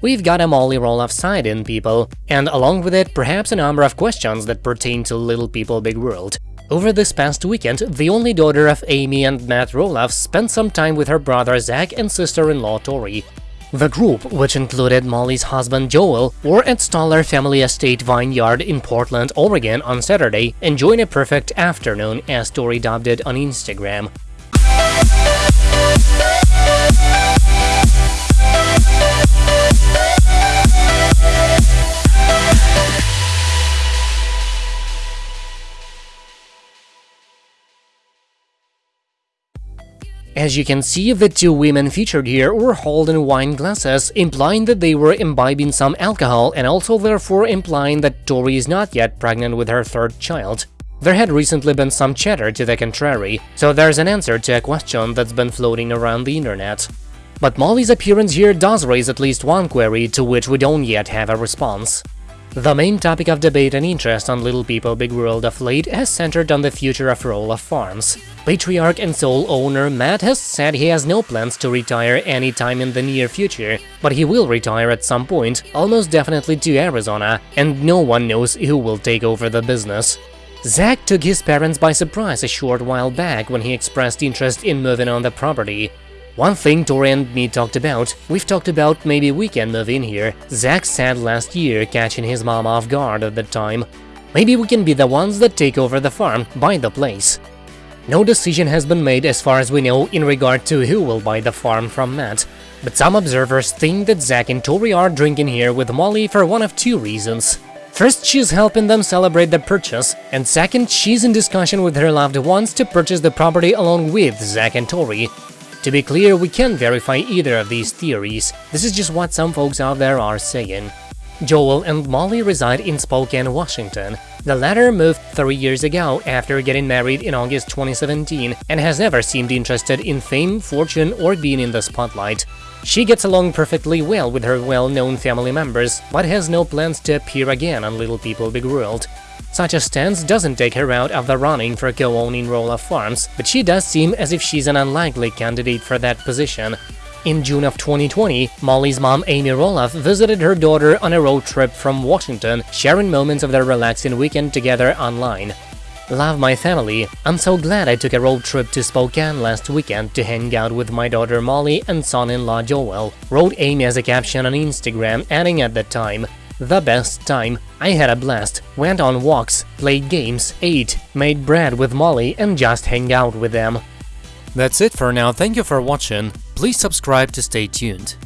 we've got a Molly Roloff side in people, and along with it, perhaps a number of questions that pertain to Little People Big World. Over this past weekend, the only daughter of Amy and Matt Roloff spent some time with her brother Zach and sister-in-law Tori. The group, which included Molly's husband Joel, were at Stoller Family Estate Vineyard in Portland, Oregon on Saturday, enjoying a perfect afternoon, as Tori dubbed it on Instagram. As you can see, the two women featured here were holding wine glasses, implying that they were imbibing some alcohol and also therefore implying that Tori is not yet pregnant with her third child. There had recently been some chatter to the contrary, so there's an answer to a question that's been floating around the internet. But Molly's appearance here does raise at least one query to which we don't yet have a response. The main topic of debate and interest on Little People Big World of late has centered on the future of Roloff Farms. Patriarch and sole owner Matt has said he has no plans to retire anytime in the near future, but he will retire at some point, almost definitely to Arizona, and no one knows who will take over the business. Zach took his parents by surprise a short while back when he expressed interest in moving on the property, one thing Tori and me talked about, we've talked about maybe we can move in here. Zach said last year, catching his mom off guard at the time. Maybe we can be the ones that take over the farm, buy the place. No decision has been made as far as we know in regard to who will buy the farm from Matt, but some observers think that Zach and Tori are drinking here with Molly for one of two reasons. First, she's helping them celebrate the purchase, and second, she's in discussion with her loved ones to purchase the property along with Zach and Tori, to be clear, we can't verify either of these theories, this is just what some folks out there are saying. Joel and Molly reside in Spokane, Washington. The latter moved three years ago after getting married in August 2017 and has never seemed interested in fame, fortune, or being in the spotlight. She gets along perfectly well with her well-known family members, but has no plans to appear again on Little People Big World. Such a stance doesn't take her out of the running for co-owning Roloff Farms, but she does seem as if she's an unlikely candidate for that position. In June of 2020, Molly's mom Amy Roloff visited her daughter on a road trip from Washington, sharing moments of their relaxing weekend together online. Love my family. I'm so glad I took a road trip to Spokane last weekend to hang out with my daughter Molly and son-in-law Joel, wrote Amy as a caption on Instagram, adding at the time, the best time. I had a blast, went on walks, played games, ate, made bread with Molly and just hang out with them. That's it for now, thank you for watching, please subscribe to stay tuned.